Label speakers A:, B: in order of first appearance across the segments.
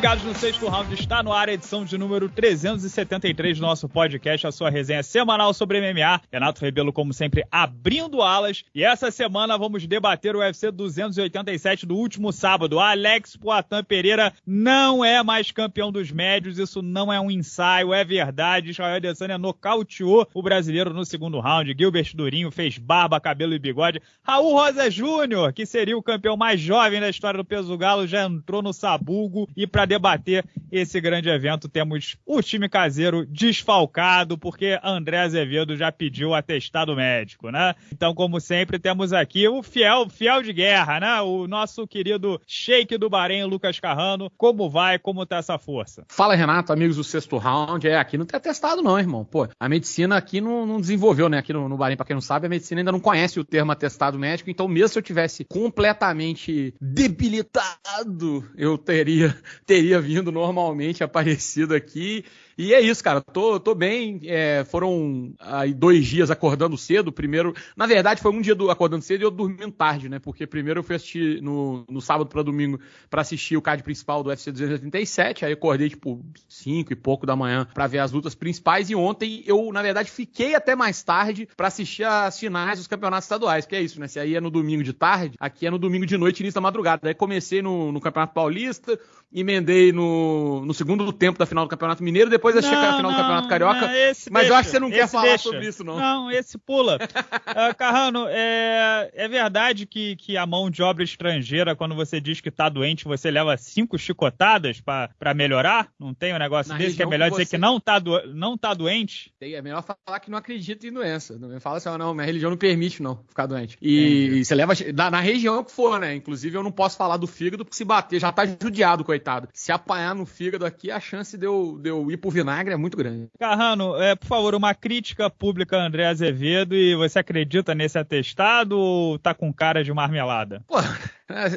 A: ligados no sexto round, está no ar a edição de número 373 do nosso podcast, a sua resenha semanal sobre MMA. Renato Rebelo, como sempre, abrindo alas. E essa semana vamos debater o UFC 287 do último sábado. Alex Poitin Pereira não é mais campeão dos médios, isso não é um ensaio, é verdade. Israel Adesanya nocauteou o brasileiro no segundo round. Gilbert Durinho fez barba, cabelo e bigode. Raul Rosa Júnior, que seria o campeão mais jovem da história do peso galo, já entrou no sabugo e para debater esse grande evento, temos o time caseiro desfalcado, porque André Azevedo já pediu atestado médico, né? Então, como sempre, temos aqui o fiel, fiel de guerra, né? O nosso querido Sheik do Bahrein, Lucas Carrano. Como vai? Como tá essa força?
B: Fala, Renato, amigos do sexto round. É, aqui não tem atestado, não, irmão. Pô, a medicina aqui não, não desenvolveu, né? Aqui no, no Bahrein, pra quem não sabe, a medicina ainda não conhece o termo atestado médico, então mesmo se eu tivesse completamente debilitado, eu teria teria vindo normalmente aparecido aqui e é isso, cara. Tô, tô bem. É, foram aí dois dias acordando cedo. Primeiro, na verdade, foi um dia do, acordando cedo e eu dormindo tarde, né? Porque primeiro eu fui assistir no, no sábado para domingo para assistir o card principal do UFC 287. Aí acordei tipo 5 e pouco da manhã para ver as lutas principais. E ontem eu, na verdade, fiquei até mais tarde para assistir as finais dos campeonatos estaduais. Que é isso, né? Se aí é no domingo de tarde, aqui é no domingo de noite, início da madrugada. Aí comecei no, no Campeonato Paulista, emendei no, no segundo tempo da final do Campeonato Mineiro, depois achei que era a final do Campeonato Carioca. Não, mas deixa, eu acho que você não quer falar deixa. sobre isso, não.
A: Não, esse pula. uh, Carrano, é, é verdade que, que a mão de obra estrangeira, quando você diz que tá doente, você leva cinco chicotadas para melhorar? Não tem um negócio Na desse que é melhor que dizer você... que não tá, do, não tá doente?
B: É melhor falar que não acredita em doença. Não fala assim, não, minha religião não permite não ficar doente. E, e você leva na, na, região que for, né? Inclusive eu não posso falar do fígado, porque se bater já tá judiado, coitado. Se apanhar no fígado aqui, a chance de eu, de eu ir pro vinagre é muito grande.
A: Carrano, é, por favor, uma crítica pública a André Azevedo e você acredita nesse atestado ou tá com cara de marmelada?
B: Pô,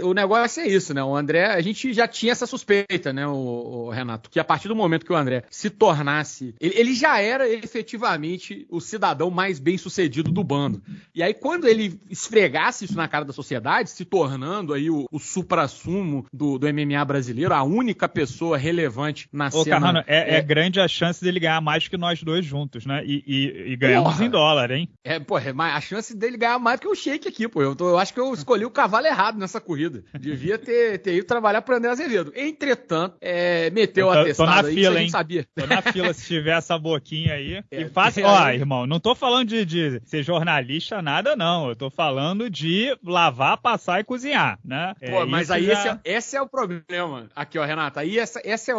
B: o negócio é isso, né? O André, a gente já tinha essa suspeita, né, o, o Renato, que a partir do momento que o André se tornasse, ele, ele, já era efetivamente o cidadão mais bem sucedido do bando. E aí quando ele esfregasse isso na cara da sociedade, se tornando aí o, o supra-sumo do, do MMA brasileiro, a única pessoa relevante na Ô, cena. Carrano,
A: é, é, é, grande a chance dele ganhar mais que nós dois juntos, né? E, e, e ganhamos porra. em dólar, hein?
B: É, pô, é a chance dele ganhar mais que o Shake aqui, pô. Eu, tô, eu acho que eu escolhi o cavalo errado nessa corrida. Devia ter, ter ido trabalhar para André Azevedo. Entretanto, é, meteu a atestado
A: tô na aí, fila, hein? sabia. Tô na fila se tiver essa boquinha aí. É, e faça, é, ó, irmão, não tô falando de, de, ser jornalista, nada não. Eu tô falando de lavar, passar e cozinhar, né?
B: Pô, é, mas aí já... esse, é, esse, é, o problema. Aqui, ó, Renata. Aí essa, essa é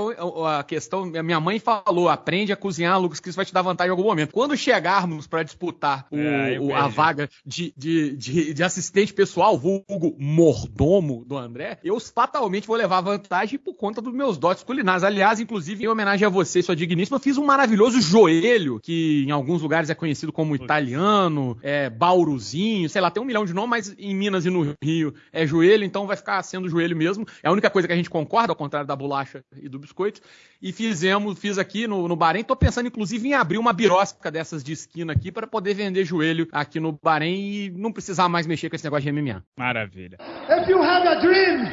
B: a questão. Minha mãe falou: aprende a cozinhar, Lucas, que isso vai te dar vantagem em algum momento. Quando chegarmos para disputar o, é, o, a vaga de, de, de, de assistente pessoal, vulgo mordomo, do André, eu fatalmente vou levar vantagem por conta dos meus dotes culinários. Aliás, inclusive, em homenagem a você, sua digníssima, fiz um maravilhoso joelho, que em alguns lugares é conhecido como italiano, é bauruzinho, sei lá, tem um milhão de nomes, mas em Minas e no Rio é joelho, então vai ficar sendo joelho mesmo. É a única coisa que a gente concorda, ao contrário da bolacha e do biscoito. E fizemos, fiz aqui no, no Bahrein, tô pensando inclusive em abrir uma birosca dessas de esquina aqui para poder vender joelho aqui no Bahrein e não precisar mais mexer com esse negócio de MMA.
A: Maravilha. If you have
C: have a dream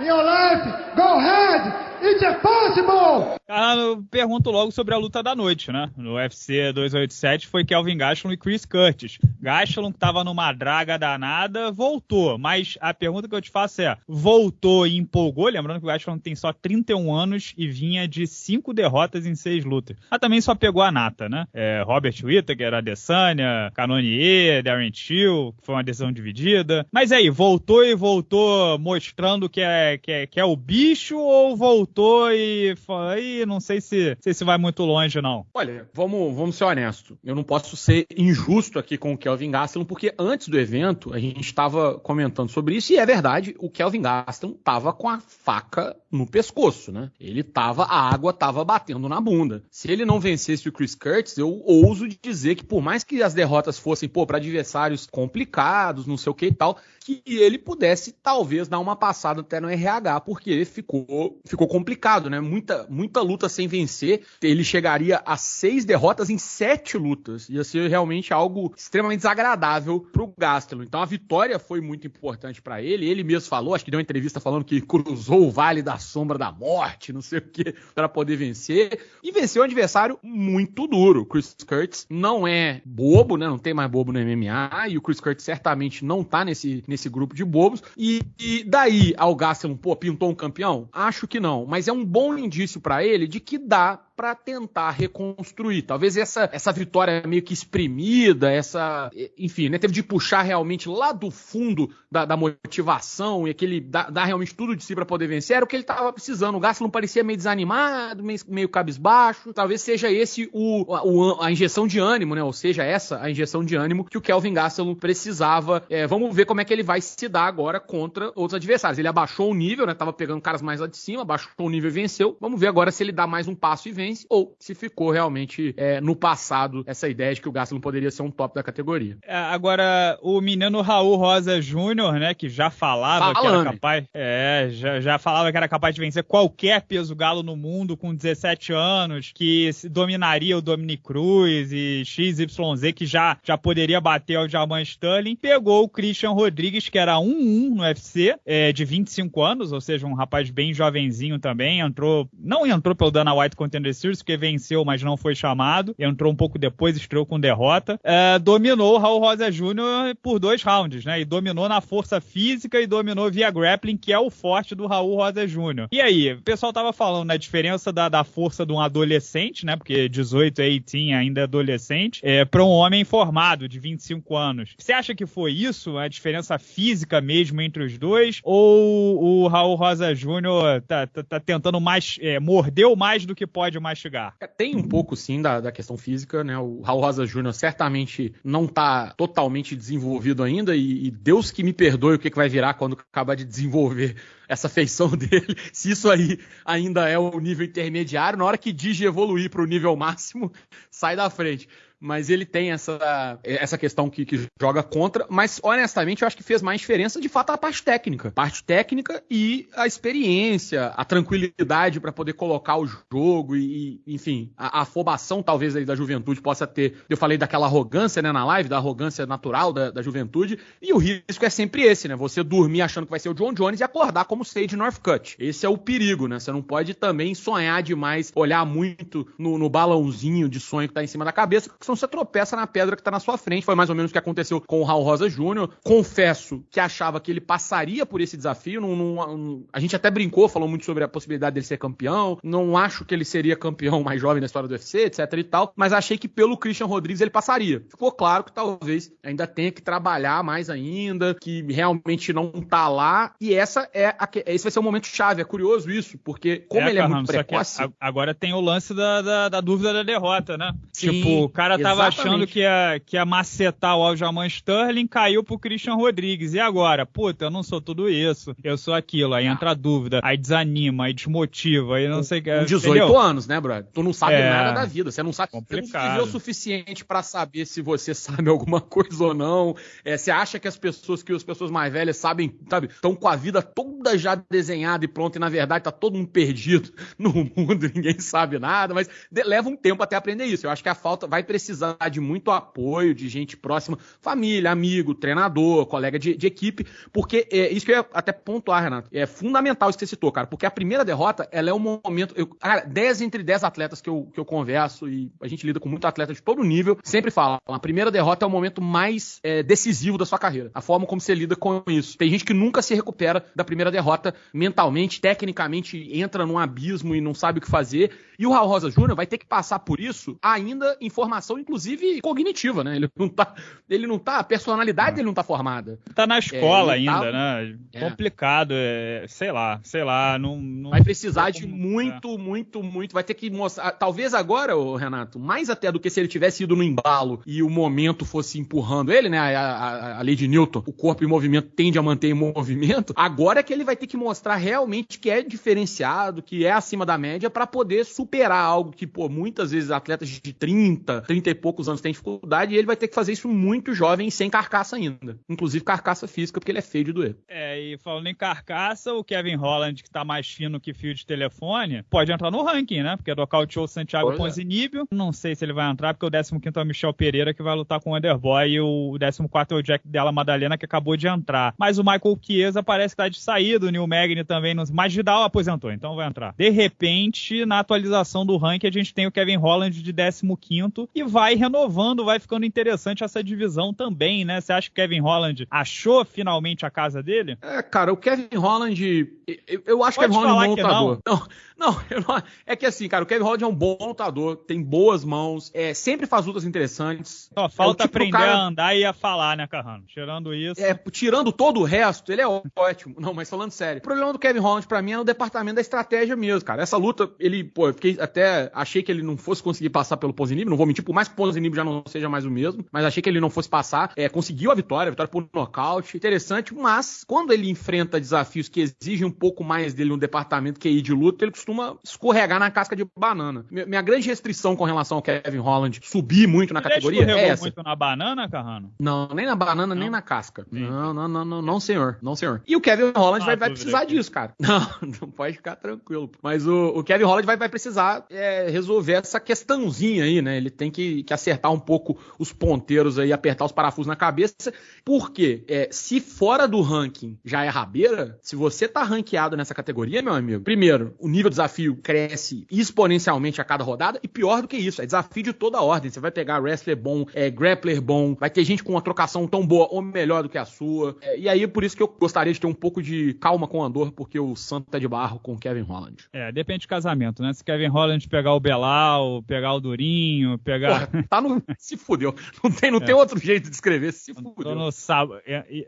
C: in your life, go ahead It's impossible!
A: Ah, eu pergunto logo sobre a luta da noite, né? No UFC 287 foi Kelvin Gastelum e Chris Curtis. Gastelum que tava numa draga danada, voltou. Mas a pergunta que eu te faço é, voltou e empolgou? Lembrando que o Gastelum tem só 31 anos e vinha de 5 derrotas em 6 lutas. Mas também só pegou a nata, né? É, Robert Whittaker, Adesanya, Canonier, Darren Till, que foi uma decisão dividida. Mas aí, voltou e voltou mostrando que é, que é, que é o bicho ou voltou voltou e aí não sei se, se se vai muito longe, não.
B: Olha, vamos, vamos ser honestos. Eu não posso ser injusto aqui com o Kelvin Gastelum, porque antes do evento a gente estava comentando sobre isso, e é verdade, o Kelvin Gastelum estava com a faca no pescoço, né? Ele tava, a água tava batendo na bunda. Se ele não vencesse o Chris Curtis, eu ouso dizer que por mais que as derrotas fossem, pô, para adversários complicados, não sei o que e tal, que ele pudesse talvez dar uma passada até no RH, porque ficou, ficou complicado, né? Muita, muita luta sem vencer. Ele chegaria a seis derrotas em sete lutas. Ia ser realmente algo extremamente desagradável pro Gastelum. Então a vitória foi muito importante para ele. Ele mesmo falou, acho que deu uma entrevista falando que cruzou o vale da sombra da morte, não sei o que, para poder vencer. E venceu um adversário muito duro. Chris Curtis não é bobo, né? Não tem mais bobo no MMA. E o Chris Curtis certamente não tá nesse, nesse grupo de bobos. E, e daí ao Gastelum, pô, pintou um campeão? Acho que não. Mas é um bom indício para ele de que dá para tentar reconstruir. Talvez essa, essa vitória meio que exprimida, essa. Enfim, né? Teve de puxar realmente lá do fundo da, da motivação e aquele. dar, realmente tudo de si para poder vencer. Era o que ele tava precisando. O Gastelum parecia meio desanimado, meio, meio cabisbaixo. Talvez seja esse o, o, a injeção de ânimo, né? Ou seja, essa a injeção de ânimo que o Kelvin Gastelum precisava. É, vamos ver como é que ele vai se dar agora contra outros adversários. Ele abaixou o nível, né? Tava pegando caras mais lá de cima, abaixou o nível e venceu. Vamos ver agora se ele dá mais um passo e vence ou se ficou realmente é, no passado essa ideia de que o Gastelum poderia ser um top da categoria.
A: É, agora, o menino Raul Rosa Júnior, né, que já falava Falando. que era capaz, é, já, já falava que era capaz de vencer qualquer peso galo no mundo com 17 anos, que dominaria o Dominic Cruz e XYZ, que já, já poderia bater o Jaman Sterling, pegou o Christian Rodrigues, que era 1-1 no UFC, é, de 25 anos, ou seja, um rapaz bem jovenzinho também, entrou, não entrou pelo Dana White Contender Series, porque venceu, mas não foi chamado. Entrou um pouco depois, estreou com derrota. É, dominou o Raul Rosa Jr. por dois rounds, né? E dominou na força física e dominou via grappling, que é o forte do Raul Rosa Jr. E aí, o pessoal tava falando na né, diferença da, da força de um adolescente, né? Porque 18 a 18 ainda é adolescente, é, para um homem formado de 25 anos. Você acha que foi isso, a diferença física mesmo entre os dois? Ou o Raul Rosa Jr. tá, tá, tá tentando mais, é, mordeu mais do que pode mais mastigar.
B: É, tem um pouco, sim, da, da questão física, né? O Raul Rosa Júnior certamente não tá totalmente desenvolvido ainda e, e Deus que me perdoe o que, que vai virar quando acabar de desenvolver essa feição dele, se isso aí ainda é o nível intermediário, na hora que Digi evoluir para o nível máximo, sai da frente mas ele tem essa, essa questão que, que, joga contra, mas honestamente eu acho que fez mais diferença de fato a parte técnica. Parte técnica e a experiência, a tranquilidade para poder colocar o jogo e, enfim, a, a, afobação talvez da juventude possa ter. Eu falei daquela arrogância, né, na live, da arrogância natural da, da juventude, e o risco é sempre esse, né? Você dormir achando que vai ser o John Jones e acordar como Sage Northcutt. Esse é o perigo, né? Você não pode também sonhar demais, olhar muito no, no balãozinho de sonho que tá em cima da cabeça, senão você tropeça na pedra que tá na sua frente. Foi mais ou menos o que aconteceu com o Raul Rosa Júnior. Confesso que achava que ele passaria por esse desafio. Não, não, a gente até brincou, falou muito sobre a possibilidade dele ser campeão. Não acho que ele seria campeão mais jovem na história do UFC, etc e tal. Mas achei que pelo Christian Rodrigues ele passaria. Ficou claro que talvez ainda tenha que trabalhar mais ainda, que realmente não tá lá. E essa é a, esse vai ser o momento chave. É curioso isso, porque como é, ele é muito precoce.
A: agora tem o lance da, da, da, dúvida da derrota, né? Sim, tipo, o cara tava achando que ia, que ia macetar o Aljamain Sterling, caiu pro Christian Rodrigues. E agora? Puta, eu não sou tudo isso. Eu sou aquilo. Aí entra a dúvida, aí desanima, aí desmotiva, aí não sei o que.
B: Com 18 entendeu? anos, né, brother? Tu não sabe é... nada da vida. Você não sabe. Complicado. Você não viveu o suficiente para saber se você sabe alguma coisa ou não. É, você acha que as pessoas, que as pessoas mais velhas sabem, sabe, estão com a vida toda já desenhada e pronta, e na verdade tá todo mundo perdido no mundo, ninguém sabe nada, mas leva um tempo até aprender isso. Eu acho que a falta vai precisar precisar de muito apoio de gente próxima, família, amigo, treinador, colega de, de equipe, porque é, isso que eu ia até pontuar, Renato, é fundamental isso que você citou, cara, porque a primeira derrota, ela é um momento, eu, cara, 10 entre 10 atletas que eu, que eu converso e a gente lida com muito atleta de todo nível, sempre falam, a primeira derrota é o momento mais é, decisivo da sua carreira, a forma como você lida com isso. Tem gente que nunca se recupera da primeira derrota mentalmente, tecnicamente, entra num abismo e não sabe o que fazer, e o Raul Rosa Júnior vai ter que passar por isso ainda em formação inclusive cognitiva, né? Ele não tá, ele não tá, a personalidade dele não tá formada.
A: Tá na escola é, ainda, tá... né? É. Complicado, é, sei lá, sei lá, não, não
B: vai precisar de muito, é. muito, muito, vai ter que mostrar, talvez agora, o Renato, mais até do que se ele tivesse ido no embalo e o momento fosse empurrando ele, né? A, a, a lei de Newton, o corpo em movimento tende a manter em movimento. Agora é que ele vai ter que mostrar realmente que é diferenciado, que é acima da média para poder superar algo que, pô, muitas vezes atletas de 30, 30 30 e poucos anos tem dificuldade, e ele vai ter que fazer isso muito jovem, sem carcaça ainda. Inclusive carcaça física, porque ele é feio de doer.
A: É, e falando em carcaça, o Kevin Holland, que tá mais fino que fio de telefone, pode entrar no ranking, né? Porque nocauteou o Santiago
B: Pois é.
A: Não sei se ele vai entrar, porque o 15 é o Michel Pereira, que vai lutar com o Underboy, e o 14 é o Jack Della Madalena, que acabou de entrar. Mas o Michael Chiesa parece que tá de saída, o Neil Magny também, não... mas Vidal aposentou, então vai entrar. De repente, na atualização do ranking, a gente tem o Kevin Holland de 15 e vai renovando, vai ficando interessante essa divisão também, né? Você acha que o Kevin Holland achou finalmente a casa dele?
B: É, cara, o Kevin Holland. Eu, eu acho que o
A: Pode
B: Kevin Holland é um lutador. Não, não, não- é que assim, cara, o Kevin Holland é um bom lutador, tem boas mãos, é, sempre faz lutas interessantes.
A: Só falta
B: É tipo
A: aprender
B: cara-
A: a andar e a falar, né, Carrano? Tirando isso.
B: É, tirando todo o resto, ele é ótimo. Não, mas falando sério. O problema do Kevin Holland pra mim é no departamento da estratégia mesmo, cara. Essa luta, ele, pô, eu fiquei até achei que ele não fosse conseguir passar pelo Ponzinibbio, não vou mentir, por mais que o Ponzinibbio já não seja mais o mesmo, mas achei que ele não fosse passar. É, conseguiu a vitória, a vitória por nocaute, interessante, mas quando ele enfrenta desafios que exigem um pouco mais dele no departamento QI de luta, ele costuma escorregar na casca de banana. Minha, grande restrição com relação ao Kevin Holland subir muito na
A: já
B: categoria é essa.
A: muito na banana, Carrano?
B: Não, nem na banana, nem
A: Não?
B: na casca.
A: Sim.
B: Não, não, não, não, não, senhor. Não, senhor. E o Kevin Holland
A: Ah,
B: vai, vai precisar
A: aqui.
B: disso, cara. Não, não pode ficar tranquilo. Mas o, o Kevin Holland vai, vai precisar é, resolver essa questãozinha aí, né? Ele tem que, que acertar um pouco os ponteiros aí, apertar os parafusos na cabeça. Porque é, se fora do ranking já é rabeira, se você tá ranqueado nessa categoria, meu amigo, primeiro, o nível de desafio cresce exponencialmente a cada rodada. E pior do que isso, é desafio de toda ordem. Você vai pegar wrestler bom, é, grappler bom, vai ter gente com uma trocação tão boa ou melhor do que a sua. É, e aí, por isso que eu gostaria de ter um pouco de calma com o Andor, porque o santo tá de barro com o Kevin Holland.
A: É, depende de casamento, né? Se Kevin Holland pegar o Belal, pegar o Durinho, pegar.
B: Porra, tá no. Se fudeu. Não tem, não
A: É.
B: tem outro jeito de descrever. Se
A: Tô
B: fudeu.
A: no sábado.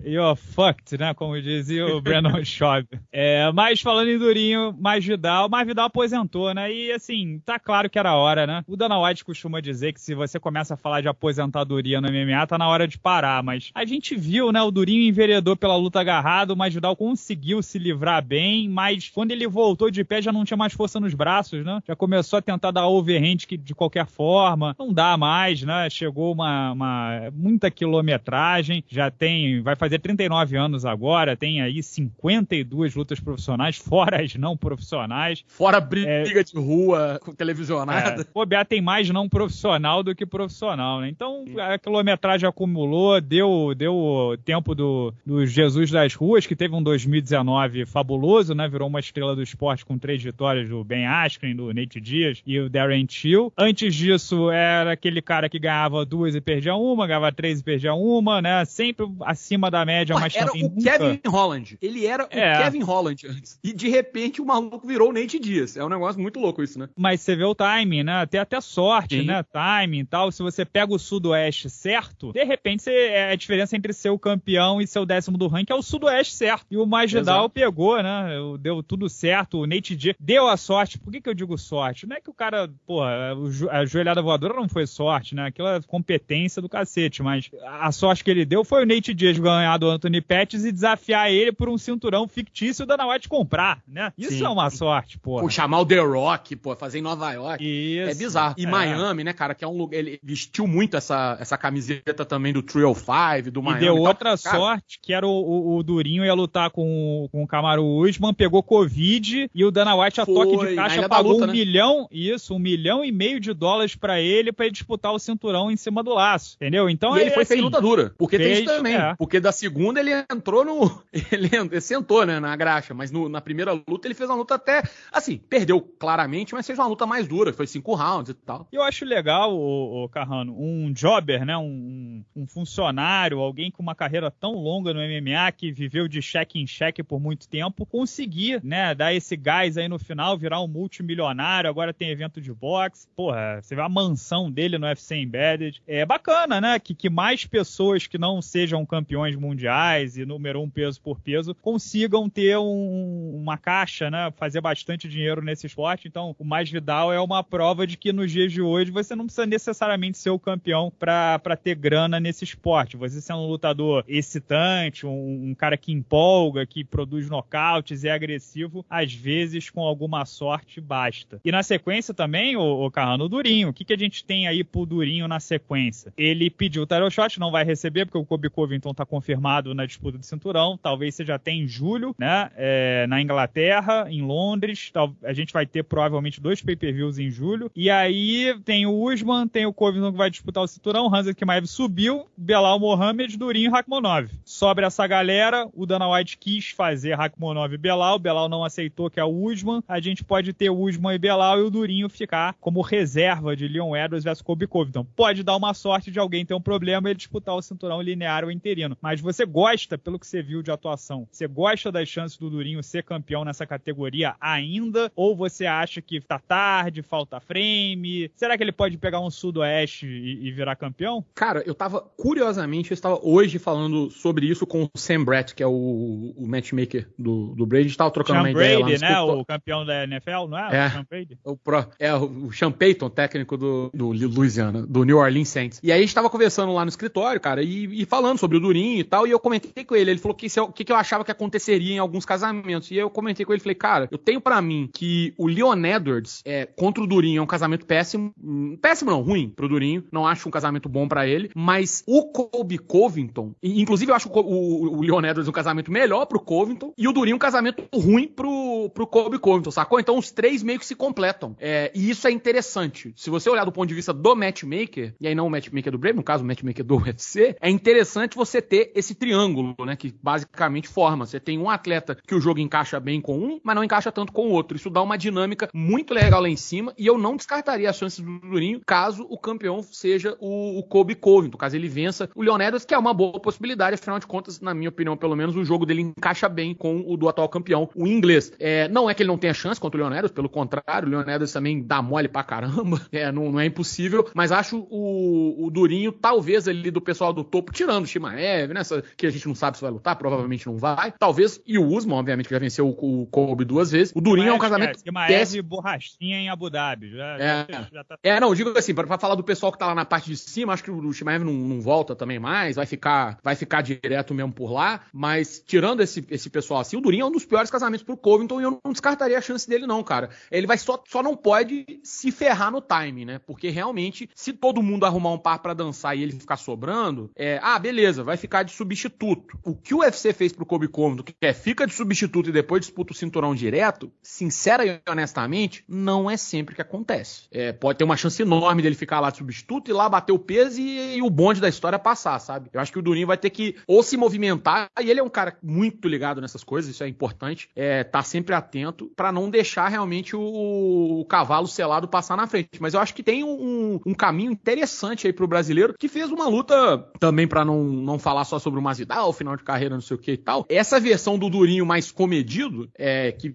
A: You're fucked, né? Como dizia o Brandon Schaub. É, mas falando em Durinho, mais Vidal, mais Vidal aposentou, né? E assim, tá claro que era hora, né? O Dana White costuma dizer que se você começa a falar de aposentadoria no MMA, tá na hora de parar. Mas a gente viu, né? O Durinho enveredou pela luta agarrado, mas Vidal conseguiu se livrar bem, mas quando ele voltou de pé já não tinha mais força nos braços, né? Já começou a tentar dar overhand que- de qualquer forma. Não dá mais, né? Chegou uma, uma muita quilometragem, já tem, vai fazer 39 anos agora, tem aí 52 lutas profissionais, fora as não profissionais.
B: Fora briga de rua com televisionada.
A: É, bobear tem mais não profissional do que profissional, né? Então a quilometragem acumulou, deu, deu o tempo do, do Jesus das Ruas, que teve um 2019 fabuloso, né? Virou uma estrela do esporte com três vitórias do Ben Askren, do Nate Diaz e o Darren Till. Antes disso, era aquele cara que ganhava duas e perdia uma, ganhava três e perdia uma, né? Sempre acima da média,
B: Ué,
A: mas
B: era
A: também
B: o
A: nunca...
B: Kevin Holland. Ele era
A: É.
B: o Kevin Holland antes. E de repente o maluco virou o Nate Diaz. É um negócio muito louco isso, né?
A: Mas você vê o timing, né? Tem até sorte,
B: Sim.
A: né? Timing e tal. Se você pega o sudoeste certo, de repente você, é a diferença entre ser o campeão e ser o décimo do ranking é o sudoeste certo. E o Magidal
B: Exato.
A: pegou, né? Deu tudo certo. O Nate Diaz deu a sorte. Por que, que eu digo sorte? Não é que o cara, porra, a joelhada voadora não foi sorte, né? Aquilo é competência do cacete. Mas a sorte que ele deu foi o Nate Diaz ganhar do Anthony Pettis e desafiar ele por um cinturão fictício da White comprar, né? Isso
B: Sim.
A: é uma sorte, porra.
B: Pô, chamar o The Rock, pô, fazer em Nova York.
A: Isso.
B: É bizarro. E
A: É.
B: Miami, né, cara, que é um lugar. Ele vestiu muito essa, essa camiseta também do Trio 5, do
A: E
B: Miami.
A: deu
B: tal.
A: outra sorte, que era o, o- o Durinho ia lutar com, o- com o Camaro Usman, pegou Covid e o Dana White a
B: Foi,
A: toque de caixa pagou
B: Luta,
A: um
B: né?
A: milhão, isso, um milhão e meio de dólares pra ele pra ele disputar o cinturão em cima do laço, entendeu? Então
B: E ele
A: é
B: foi
A: assim,
B: feio luta dura. Porque tem
A: fez,
B: isso também.
A: é.
B: Porque da segunda ele entrou no. Ele, ele sentou, né, na graxa. Mas no- na primeira luta ele fez uma luta até. Assim, perdeu claramente, mas fez uma luta mais dura. Foi cinco rounds e tal.
A: Eu acho legal, o, Carrano, um jobber, né? Um, um funcionário, alguém com uma carreira tão longa no MMA, que viveu de cheque em cheque por muito tempo, conseguir, né, dar esse gás aí no final, virar um multimilionário, agora tem evento de boxe. Porra, você vê a mansão dele no UFC Embedded. É bacana, né? Que, que mais pessoas que não sejam campeões mundiais e número um peso por peso consigam ter um- uma caixa, né? Fazer bastante bastante dinheiro nesse esporte, então o mais Vidal é uma prova de que nos dias de hoje você não precisa necessariamente ser o campeão para ter grana nesse esporte. Você sendo um lutador excitante, um, um cara que empolga, que produz nocautes é agressivo, às vezes com alguma sorte basta. E na sequência também, o, o Carrano, Durinho. O que, que a gente tem aí pro Durinho na sequência? Ele pediu o title shot, não vai receber porque o Kobe Covington tá confirmado na disputa do cinturão. Talvez seja até em julho, né? É, na Inglaterra, em Londres. A gente vai ter provavelmente dois pay-per-views em julho. E aí tem o Usman, tem o Covington que vai disputar o cinturão. Hansa Kimaev subiu, Belal Mohamed, Durinho e Rakhmonov. Sobre essa galera, o Dana White quis fazer Rakhmonov e Belal. Belal não aceitou que é o Usman. A gente pode ter o Usman e Belal e o Durinho ficar como reserva de Leon Edwards versus Kobe Covington. Pode dar uma sorte de alguém ter um problema e ele disputar o cinturão linear ou interino. Mas você gosta, pelo que você viu de atuação, você gosta das chances do Durinho ser campeão nessa categoria ainda? Ou você acha que tá tarde, falta frame? Será que ele pode pegar um sudoeste e, e virar campeão?
B: Cara, eu tava, curiosamente, eu estava hoje falando sobre isso com o Sam Brett, que é o, o matchmaker do, do Brady. A gente tava trocando Sean uma
A: Brady,
B: ideia
A: lá no né? O campeão da NFL, não é?
B: É, o Sean Brady. O pro, é o Sean Payton, técnico do, do Louisiana, do New Orleans Saints. E aí a gente tava conversando lá no escritório, cara, e, e falando sobre o Durinho e tal, e eu comentei com ele. Ele falou que o que, que eu achava que aconteceria em alguns casamentos. E eu comentei com ele, falei, cara, eu tenho para mim que o Leon Edwards é, contra o Durinho é um casamento péssimo. Hum, péssimo não, ruim pro Durinho. Não acho um casamento bom para ele. Mas o Kobe Covington, inclusive eu acho o, o, o Leon Edwards um casamento melhor pro Covington, e o Durinho um casamento ruim pro, pro Kobe Covington, sacou? Então os três meio que se completam. É, e isso é interessante. Se você olhar do ponto de vista do matchmaker, e aí não o matchmaker do Brave, no caso o matchmaker do UFC, é interessante você ter esse triângulo, né? Que basicamente forma. Você tem um atleta que o jogo encaixa bem com um, mas não encaixa tanto com o outro. Isso dá uma dinâmica muito legal lá em cima, e eu não descartaria as chances do Durinho caso o campeão seja o, o Kobe Covington, caso ele vença o Leon Edwards, que é uma boa possibilidade, afinal de contas, na minha opinião, pelo menos, o jogo dele encaixa bem com o do atual campeão, o inglês. É, não é que ele não tenha chance contra o Leon Edwards, pelo contrário, o Leon Edwards também dá mole pra caramba, é, não, não é impossível, mas acho o, o Durinho, talvez ali do pessoal do topo, tirando o Shimaev, né, que a gente não sabe se vai lutar, provavelmente não vai, talvez, e o Usman, obviamente, que já venceu o, o Kobe duas vezes, o Durinho é um casamento...
A: Shimaev e borrachinha em Abu Dhabi, já,
B: é, já, já tá... é, não, digo assim, pra, pra, falar do pessoal que tá lá na parte de cima, acho que o Shimaev não, não volta também mais, vai ficar, vai ficar direto mesmo por lá, mas tirando esse, esse pessoal assim, o Durinho é um dos piores casamentos pro Covington e eu não descartaria a chance dele não, cara. Ele vai só, só não pode se ferrar no time, né? Porque realmente, se todo mundo arrumar um par para dançar e ele ficar sobrando, é, ah, beleza, vai ficar de substituto. O que o UFC fez pro Kobe Covington, que é fica de substituto e depois disputa o cinturão direto, sincera e honestamente, não é sempre que acontece. É, pode ter uma chance enorme dele ficar lá de substituto e lá bater o peso e, e o bonde da história passar, sabe? Eu acho que o Durinho vai ter que ou se movimentar, e ele é um cara muito ligado nessas coisas, isso é importante, é, tá sempre atento para não deixar realmente o, o, cavalo selado passar na frente. Mas eu acho que tem um, um caminho interessante aí pro brasileiro que fez uma luta também para não, não falar só sobre o Masvidal, final de carreira, não sei o que e tal. Essa versão do Durinho mais comedido, é, que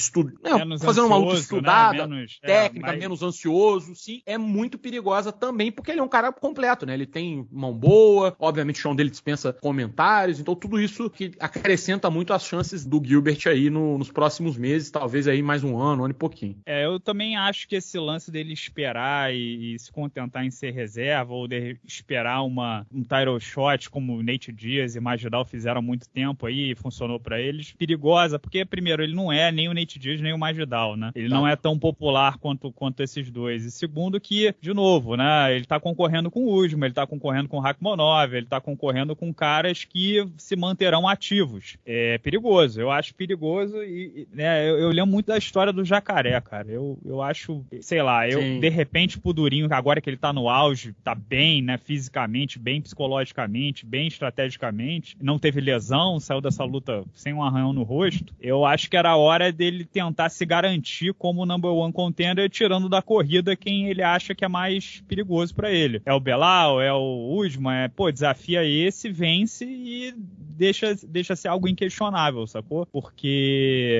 B: estudo, é, fazendo uma luta né? estudada, né? menos, é, técnica, é, menos ansioso, sim, é muito perigosa também, porque ele é um cara completo, né? Ele tem mão boa, obviamente o chão dele dispensa comentários, então tudo isso que acrescenta muito as chances do Gilbert aí no, nos próximos meses, talvez aí mais um ano, um ano e pouquinho.
A: É, eu também acho que esse lance dele esperar e, e se contentar em ser reserva ou de esperar uma, um title shot como o Nate Diaz e Magidal fizeram há muito tempo aí funcionou para eles, perigosa, porque primeiro ele não é nem o Nate Diaz nem o Magidal, né? Ele tá. não é tão popular quanto, quanto esses dois. E segundo que, de novo, né, ele tá concorrendo com o Usman, ele tá concorrendo com o Rakhmonov, ele tá concorrendo com caras que se manterão ativos. É perigoso, eu acho perigoso e, né, eu, eu lembro muito da história do jacaré, cara. Eu, eu acho, sei lá, eu Sim. de repente pro Durinho, agora que ele tá no auge, tá bem, né, fisicamente, bem psicologicamente, bem estrategicamente, não teve lesão, saiu dessa luta sem um arranhão no rosto, eu acho que era a hora dele tentar se garantir como number one contender, tirando da corrida quem ele acha que é mais perigoso para ele. É o Belal, é o Usman, é, pô, desafia esse, vence e deixa, deixa ser algo inquestionável, sacou? Porque,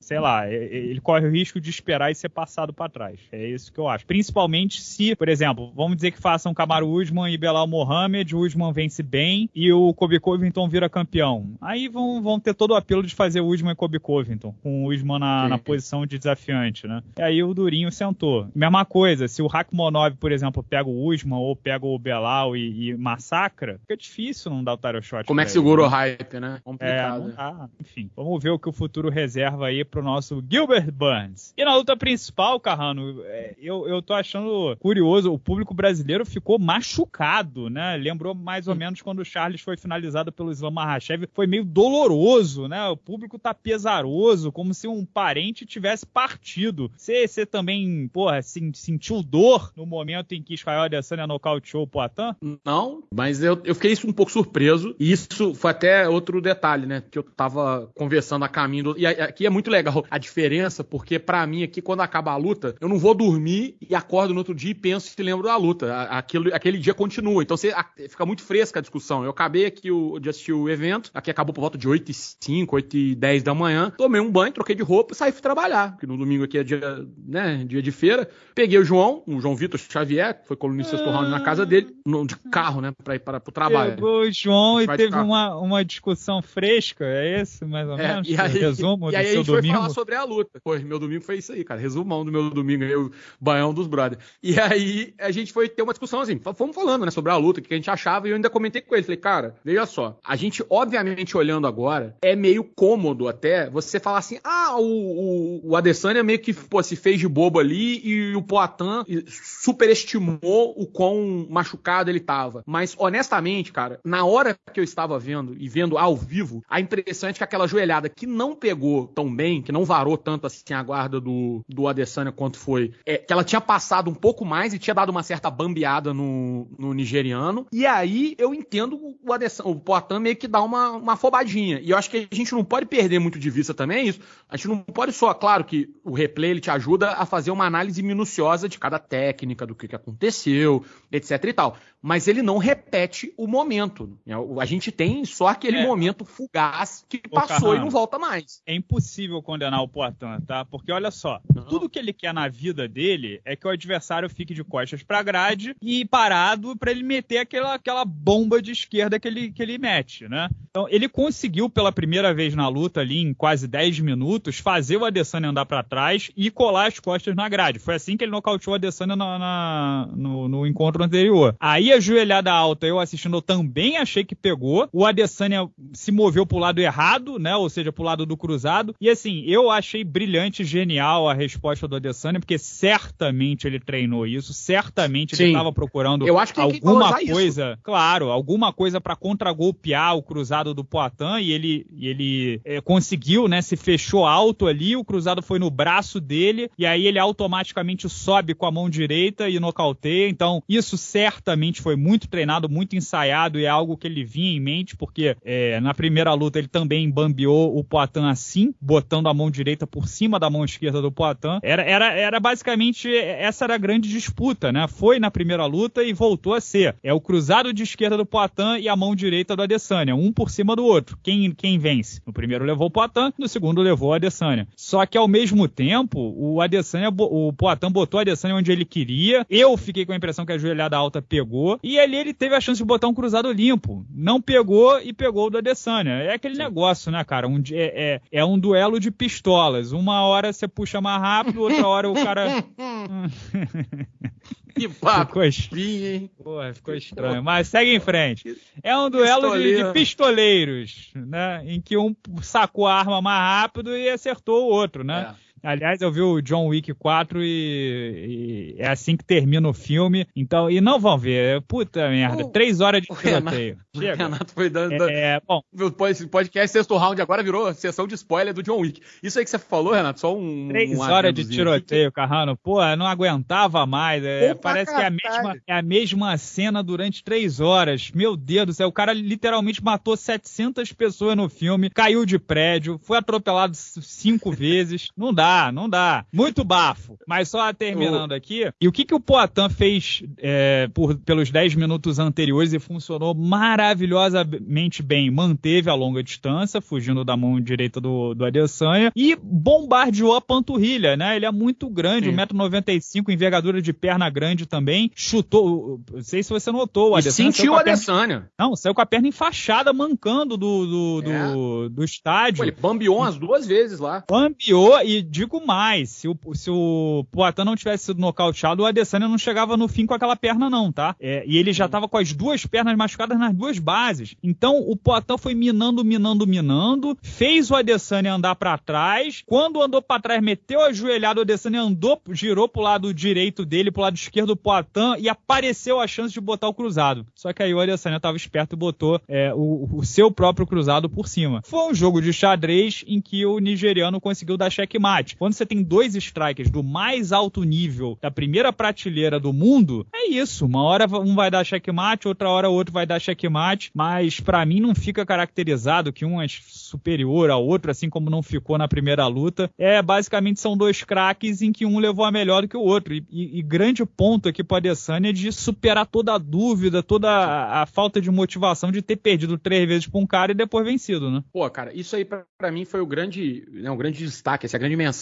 A: sei lá, ele corre o risco de esperar e ser passado para trás. É isso que eu acho. Principalmente se, por exemplo, vamos dizer que façam Kamaru Usman e Belal Mohamed, o Usman vence bem e o Kobe Covington vira campeão. Aí vão, vão ter todo o apelo de fazer Usman e Kobe Covington, com o Usman na, na posição de desafiante, né? E aí o Durinho sentou. Mesma coisa, se o Rakhmonov, por exemplo, pega o Usman ou pega o Belal e, e massacra, fica difícil não dar o title shot.
B: Como é que segura o hype, né?
A: Complicado. É, Enfim, vamos ver o que o futuro reserva aí pro nosso Gilbert Burns. E na luta principal, Carrano, é, eu, eu tô achando curioso, o público brasileiro ficou machucado, né? Lembrou mais ou menos quando o Charles foi finalizado pelo Islam Makhachev, foi meio doloroso, né? O público tá pesaroso, como se um parente tivesse partido. Você também, porra, sentiu dor no momento em que Israel Adesanya nocauteou o Poitin?
B: Não, mas eu, eu fiquei um pouco surpreso, e isso foi até outro detalhe, né? Que eu tava conversando a caminho, e aqui é muito legal a diferença, porque para mim aqui, quando acaba a luta, eu não vou dormir e acordo no outro dia e penso e lembro da luta. Aquilo, aquele dia continua. Então você, fica muito fresca a discussão. Eu acabei aqui o, de assistir o evento, aqui acabou por volta de 8 e 5, 8 e 10 da manhã. Tomei um banho, troquei de roupa e saí fui trabalhar. Porque no domingo aqui é dia, né, dia de feira. Peguei o João, o João Vitor Xavier, que foi colunista ah, round na casa dele, de carro, né, pra ir para, pro trabalho.
A: Pegou o João e teve uma, uma discussão fresca, é isso, mais ou é, menos?
B: E aí, Resumo e aí a gente domingo? foi falar sobre a luta. Foi, meu domingo foi isso aí, cara. Resumão do meu domingo aí, o banhão dos brothers. E aí a gente foi ter uma discussão assim, fomos falando, né, sobre a luta, o que a gente achava, e eu ainda comentei com ele. Falei, cara, veja só, a gente, obviamente, olhando agora, é meio cômodo até você falar assim: ah, o, o, o Adesanya meio que pô, se fez de bobo ali e o Poatan superestimou o quão machucado ele tava. Mas, honestamente, cara, na hora que eu estava vendo e vendo ao vivo, a impressão é que aquela joelhada que não pegou tão bem, que não varou tanto assim a guarda do, do Adesanya quanto foi, é, que ela tinha passado um pouco mais e tinha dado uma certa bambeada no, no nigeriano. E aí eu entendo o Adesanya, o Poatan meio que dá uma, uma afobadinha. E eu acho que a gente não pode perder muito de vista também isso. A gente não pode só, claro que o replay ele te ajuda a fazer uma análise minuciosa de cada técnica, do que, que aconteceu, etc e tal mas ele não repete o momento. A gente tem só aquele é. momento fugaz que passou e não volta mais.
A: É impossível condenar o Poitin, tá? Porque olha só, não. tudo que ele quer na vida dele é que o adversário fique de costas pra grade e parado para ele meter aquela, aquela bomba de esquerda que ele, que ele mete, né? Então, ele conseguiu pela primeira vez na luta ali, em quase 10 minutos, fazer o Adesanya andar para trás e colar as costas na grade. Foi assim que ele nocauteou o Adesanya na, na, no, no encontro anterior. Aí a joelhada alta, eu assistindo, eu também achei que pegou. O Adesanya se moveu pro lado errado, né? Ou seja, pro lado do cruzado. E assim, eu achei brilhante, genial a resposta do Adesanya, porque certamente ele treinou isso, certamente Sim. ele estava procurando eu acho que alguma coisa, isso. claro, alguma coisa para contragolpear o cruzado do Poitin e ele, e ele é, conseguiu, né? Se fechou alto ali, o cruzado foi no braço dele e aí ele automaticamente sobe com a mão direita e nocauteia. Então, isso certamente foi muito treinado, muito ensaiado e é algo que ele vinha em mente, porque é, na primeira luta ele também bambeou o Poitin assim, botando a mão direita por cima da mão esquerda do Poitin. Era, era, era basicamente, essa era a grande disputa, né? Foi na primeira luta e voltou a ser. É o cruzado de esquerda do Poitin e a mão direita do Adesanya, um por cima do outro. Quem, quem vence? No primeiro levou o Poitin, no segundo levou o Adesanya. Só que ao mesmo tempo, o Adesanya, o Poitin botou o Adesanya onde ele queria. Eu fiquei com a impressão que a joelhada alta pegou. E ali ele teve a chance de botar um cruzado limpo. Não pegou e pegou o do Adesanya. É aquele Sim. negócio, né, cara? Um, é, é, é, um duelo de pistolas. Uma hora você puxa mais rápido, outra hora o cara.
B: que papo. Ficou, hein?
A: Porra, ficou estranho. Mas segue em frente. É um duelo de, de, pistoleiros, né? Em que um sacou a arma mais rápido e acertou o outro, né? É. Aliás, eu vi o John Wick 4 e, e, é assim que termina o filme. Então, e não vão ver. Puta merda, oh, três horas de tiroteio.
B: O Renato foi dando. É, bom. O podcast sexto round agora virou sessão de spoiler do John Wick. Isso aí que você falou, Renato, só um.
A: Três um horas de tiroteio, Carrano. Pô, não aguentava mais. É, parece que é a, mesma, é a mesma cena durante três horas. Meu Deus do céu, o cara literalmente matou 700 pessoas no filme, caiu de prédio, foi atropelado cinco vezes. Não dá dá, não dá. Muito bafo. Mas só terminando aqui, e o que, que o Poitin fez é, por, pelos 10 minutos anteriores e funcionou maravilhosamente bem? Manteve a longa distância, fugindo da mão direita do, do Adesanya, e bombardeou a panturrilha, né? Ele é muito grande, 1,95m, envergadura de perna grande também. Chutou, não sei se você notou, o
B: Adesanya. sentiu o Adesanya.
A: Não, saiu com a perna enfaixada, mancando do, do, é. do, do, estádio. Pô,
B: ele bambiou umas duas vezes lá.
A: Bambiou, e digo mais, se o, se o Poitin não tivesse sido nocauteado, o Adesanya não chegava no fim com aquela perna não, tá? É, e ele já tava com as duas pernas machucadas nas duas bases. Então, o Poitin foi minando, minando, minando, fez o Adesanya andar para trás, quando andou para trás, meteu a joelhada, o Adesanya andou, girou pro lado direito dele, pro lado esquerdo do Poitin, e apareceu a chance de botar o cruzado. Só que aí o Adesanya tava esperto e botou é, o, o, seu próprio cruzado por cima. Foi um jogo de xadrez em que o nigeriano conseguiu dar checkmate. Quando você tem dois strikers do mais alto nível da primeira prateleira do mundo, é isso. Uma hora um vai dar checkmate, outra hora o outro vai dar checkmate, mas para mim não fica caracterizado que um é superior ao outro, assim como não ficou na primeira luta. É basicamente são dois craques em que um levou a melhor do que o outro. E, e, e grande ponto aqui para Adesanya é de superar toda a dúvida, toda a, a falta de motivação de ter perdido três vezes para um cara e depois vencido, né?
B: Pô, cara, isso aí para mim foi o grande, né, um grande destaque, essa grande mensagem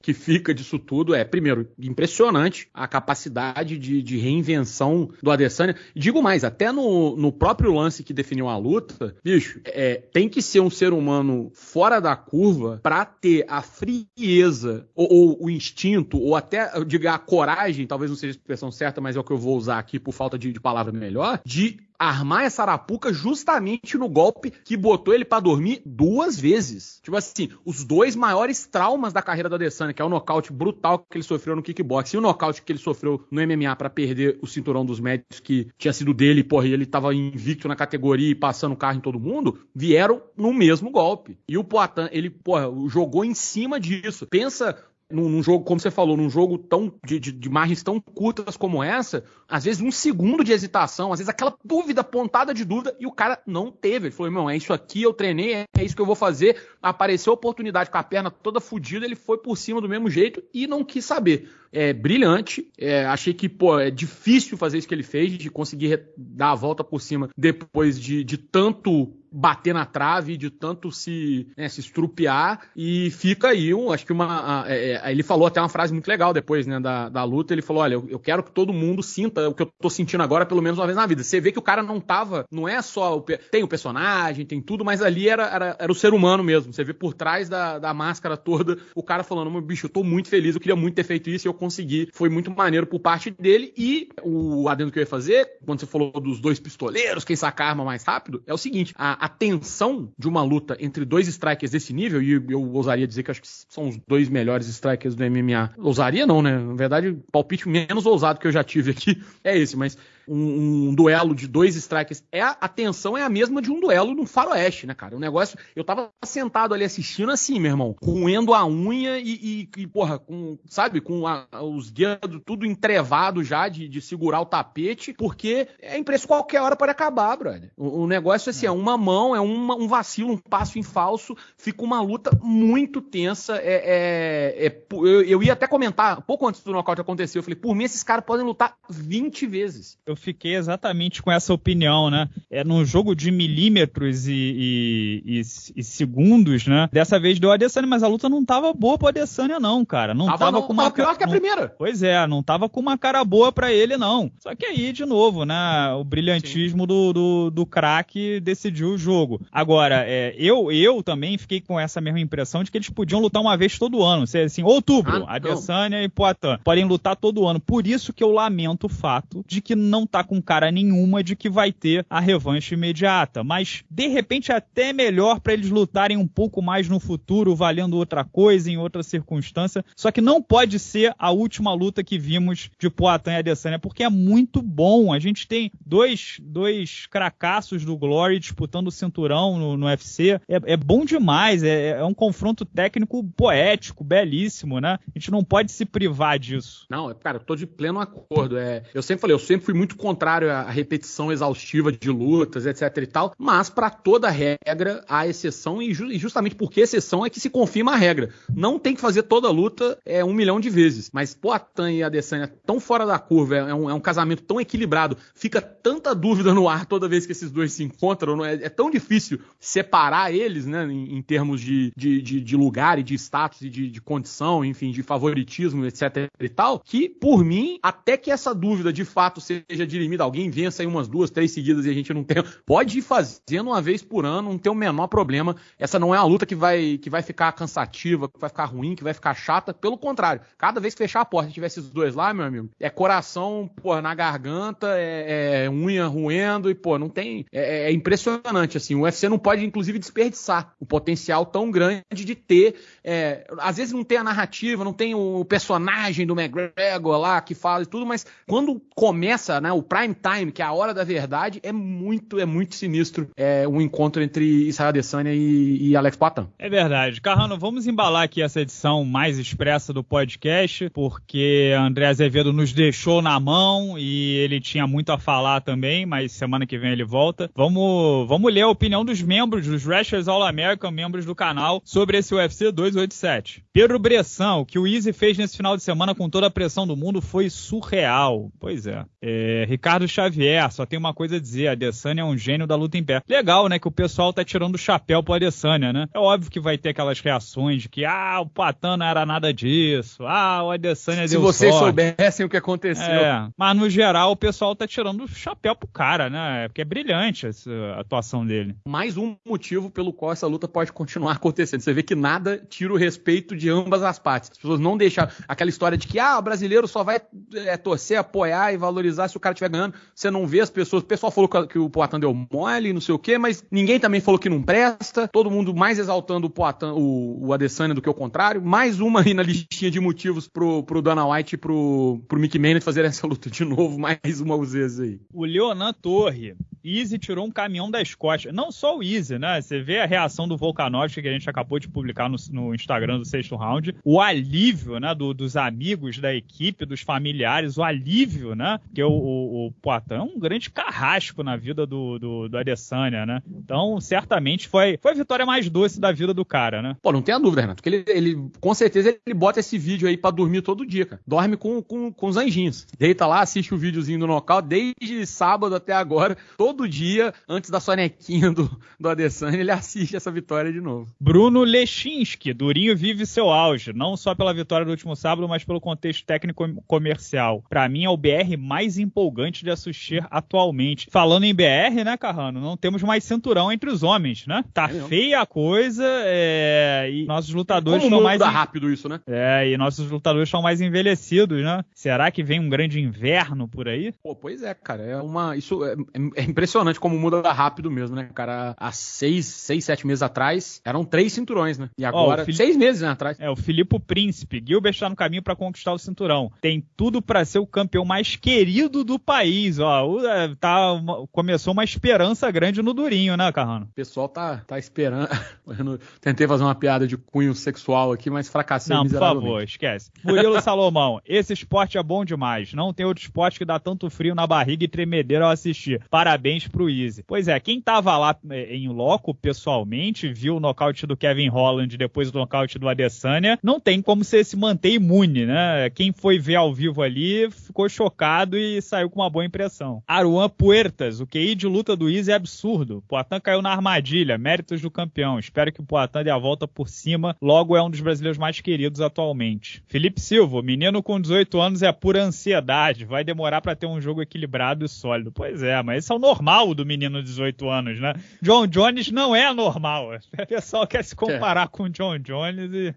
B: que fica disso tudo é, primeiro, impressionante a capacidade de, de reinvenção do Adesanya. Digo mais, até no, no próprio lance que definiu a luta, bicho, é, tem que ser um ser humano fora da curva para ter a frieza ou, ou, o instinto ou até, eu digo, a coragem, talvez não seja a expressão certa, mas é o que eu vou usar aqui por falta de, de palavra melhor, de armar essa arapuca justamente no golpe que botou ele para dormir duas vezes. Tipo assim, os dois maiores traumas da carreira do Adesanya, que é o nocaute brutal que ele sofreu no kickbox e o nocaute que ele sofreu no MMA para perder o cinturão dos médicos que tinha sido dele, porra, e ele tava invicto na categoria e passando carro em todo mundo, vieram no mesmo golpe. E o Poitin, ele, porra, jogou em cima disso. Pensa num, num, jogo, como você falou, num jogo tão de, de, de, margens tão curtas como essa, às vezes um segundo de hesitação, às vezes aquela dúvida, pontada de dúvida, e o cara não teve. Ele falou, irmão, é isso aqui, eu treinei, é, é isso que eu vou fazer. Apareceu a oportunidade com a perna toda fodida, ele foi por cima do mesmo jeito e não quis saber é brilhante. É, achei que, pô, é difícil fazer isso que ele fez, de conseguir dar a volta por cima depois de, de tanto bater na trave, de tanto se, né, se estrupiar. E fica aí, um, acho que uma. É, é, ele falou até uma frase muito legal depois, né, da, da luta. Ele falou: olha, eu, eu, quero que todo mundo sinta o que eu tô sentindo agora, pelo menos uma vez na vida. Você vê que o cara não tava. Não é só. O, tem o personagem, tem tudo, mas ali era, era, era o ser humano mesmo. Você vê por trás da, da máscara toda o cara falando: bicho, eu tô muito feliz, eu queria muito ter feito isso eu conseguir. Foi muito maneiro por parte dele. E o adendo que eu ia fazer, quando você falou dos dois pistoleiros, quem saca a arma mais rápido, é o seguinte: a, a tensão de uma luta entre dois strikers desse nível, e eu ousaria dizer que acho que são os dois melhores strikers do MMA. Ousaria não, né? Na verdade, palpite menos ousado que eu já tive aqui é esse, mas um, um, duelo de dois strikers, é a, tensão é a mesma de um duelo no faroeste, né, cara? O negócio, eu tava sentado ali assistindo assim, meu irmão, roendo a unha e, e, e porra, com, sabe, com a, os dedos tudo entrevado já de, de, segurar o tapete, porque é impresso qualquer hora pode acabar, brother. O, o negócio assim, é uma mão, é uma, um vacilo, um passo em falso, fica uma luta muito tensa, é, é, é eu, eu, ia até comentar, pouco antes do nocaute acontecer, eu falei, por mim esses caras podem lutar 20 vezes.
A: Eu fiquei exatamente com essa opinião, né? É num jogo de milímetros e, e, e, e segundos, né? Dessa vez deu a Adesanya, mas a luta não tava boa pro Adesanya, não, cara. Não tava, tava não, com uma.
B: Tava pior que a primeira.
A: Pois é, não tava com uma cara boa para ele, não. Só que aí, de novo, né? O brilhantismo do, do, do craque decidiu o jogo. Agora, é, eu, eu também fiquei com essa mesma impressão de que eles podiam lutar uma vez todo ano. Assim, outubro, ah, Adesanya e Poitin podem lutar todo ano. Por isso que eu lamento o fato de que não tá com cara nenhuma de que vai ter a revanche imediata, mas de repente é até melhor para eles lutarem um pouco mais no futuro, valendo outra coisa, em outra circunstância. Só que não pode ser a última luta que vimos de Poatan e Adesanya, porque é muito bom. A gente tem dois, dois cracassos do Glory disputando o cinturão no, no UFC. É, é, bom demais, é, é um confronto técnico poético, belíssimo, né? A gente não pode se privar disso.
B: Não, cara, eu tô de pleno acordo. É, eu sempre falei, eu sempre fui muito muito contrário à repetição exaustiva de lutas, etc e tal, mas para toda regra há exceção e, ju e, justamente porque exceção é que se confirma a regra. Não tem que fazer toda luta é, um milhão de vezes, mas Poatan e Adesanya tão fora da curva, é um, é um, casamento tão equilibrado, fica tanta dúvida no ar toda vez que esses dois se encontram, é, é, tão difícil separar eles, né, em, em termos de, de, de, de, lugar e de status e de, de condição, enfim, de favoritismo, etc e tal, que por mim, até que essa dúvida de fato seja dirimida, alguém vença aí umas duas, três seguidas e a gente não tem, pode ir fazendo uma vez por ano, não tem o menor problema. Essa não é uma luta que vai, que vai ficar cansativa, que vai ficar ruim, que vai ficar chata, pelo contrário, cada vez que fechar a porta e tiver esses dois lá, meu amigo, é coração, pô, na garganta, é, é unha roendo e, pô, não tem, é, é impressionante, assim, o UFC não pode, inclusive, desperdiçar o potencial tão grande de ter, é, às vezes não tem a narrativa, não tem o personagem do McGregor lá que fala e tudo, mas quando começa, né, o prime time, que é a hora da verdade, é muito, é muito sinistro é, um encontro entre Israel Adesanya e, e Alex Poitin.
A: É verdade. Carrano, vamos embalar aqui essa edição mais expressa do podcast, porque André Azevedo nos deixou na mão e ele tinha muito a falar também, mas semana que vem ele volta. Vamos, vamos ler a opinião dos membros, dos Wrestlers All American, membros do canal, sobre esse UFC 287. Pedro Bressan, o que o Easy fez nesse final de semana com toda a pressão do mundo foi surreal. Pois é. é Ricardo Xavier, só tem uma coisa a dizer, a Adesanya é um gênio da luta em pé. Legal, né, que o pessoal tá tirando o chapéu pro Adesanya, né? É óbvio que vai ter aquelas reações de que, ah, o Patan não era nada disso, ah, o Adesanya
B: Se
A: deu
B: vocês
A: sorte.
B: soubessem o que aconteceu.
A: É, mas no geral o pessoal tá tirando o chapéu pro cara, né? Porque é brilhante essa atuação dele.
B: Mais um motivo pelo qual essa luta pode continuar acontecendo. Você vê que nada tira o respeito de ambas as partes. As pessoas não deixam aquela história de que, ah, o brasileiro só vai é, torcer, apoiar e valorizar se o cara estiver ganhando. Você não vê as pessoas. O pessoal falou que o Poatan deu mole, não sei o quê, mas ninguém também falou que não presta. Todo mundo mais exaltando o Poatan, o, o Adesanya do que o contrário. Mais uma aí na listinha de motivos pro, pro Dana White e pro, pro Mick Manning fazer essa luta de novo, mais uma vezes aí.
A: O Leonan Torre, Easy tirou um caminhão das costas. Não só o Easy, né? Você vê a reação do Volkanovski que a gente acabou de publicar no, no Instagram do sexto round. O alívio, né, do, dos amigos da equipe, dos familiares, o alívio, né? Porque o, o, o Poitin é um grande carrasco na vida do, do, do Adesanya, né? Então, certamente foi, foi a vitória mais doce da vida do cara, né?
B: Pô, não tenha dúvida, Renato, que ele, ele com certeza ele bota esse vídeo aí para dormir todo dia, cara. Dorme com, com, com os anjinhos. Deita lá, assiste o videozinho do nocaute desde sábado até agora, todo dia, antes da sonequinha do, do Adesanya, ele assiste essa vitória de novo.
A: Bruno Lechinski, Durinho vive seu auge, não só pela vitória do último sábado, mas pelo contexto técnico comercial. Para mim é o BR mais empolgante de assistir atualmente. Falando em BR, né, Carrano, não temos mais cinturão entre os homens, né? Tá é feia a coisa é... e nossos lutadores
B: Como
A: estão mais
B: rápido isso, né?
A: É, e nossos lutadores estão mais envelhecidos, né? Será que vem um grande inverno por aí?
B: Pô, pois é, cara, é uma isso é, é impressionante como muda rápido mesmo, né, cara? Há seis, seis, sete meses atrás eram três cinturões, né? E agora,
A: Fili...
B: seis meses né, atrás.
A: É, o Filipe Príncipe. Gilbert está no caminho para conquistar o cinturão. Tem tudo para ser o campeão mais querido do país, ó. É, tá, uma, começou uma esperança grande no Durinho, né, Carrano?
B: O pessoal tá, tá esperando. Eu tentei fazer uma piada de cunho sexual aqui, mas fracassei
A: Não, por favor, esquece. Murilo Salomão, esse esporte é bom demais. Não tem outro esporte que dá tanto frio na barriga e tremedeira ao assistir. Parabéns pro Easy. Pois é, quem tava lá é, em loco pessoalmente, viu o nocaute do Kevin Holland depois do nocaute do Adesanya, não tem como você se manter imune, né? Quem foi ver ao vivo ali ficou chocado e saiu com uma boa impressão. Aruan Puertas, o QI de luta do Easy é absurdo. Poatan caiu na armadilha, méritos do campeão. Espero que o Poatan dê a volta por cima. Logo é um dos brasileiros mais queridos atualmente. Felipe Silva, menino com 18 anos é pura ansiedade. Vai demorar para ter um jogo equilibrado e sólido. Pois é, mas esse é o normal do menino de 18 anos, né? John Jones não é normal. O pessoal quer se comparar é. com o John Jones e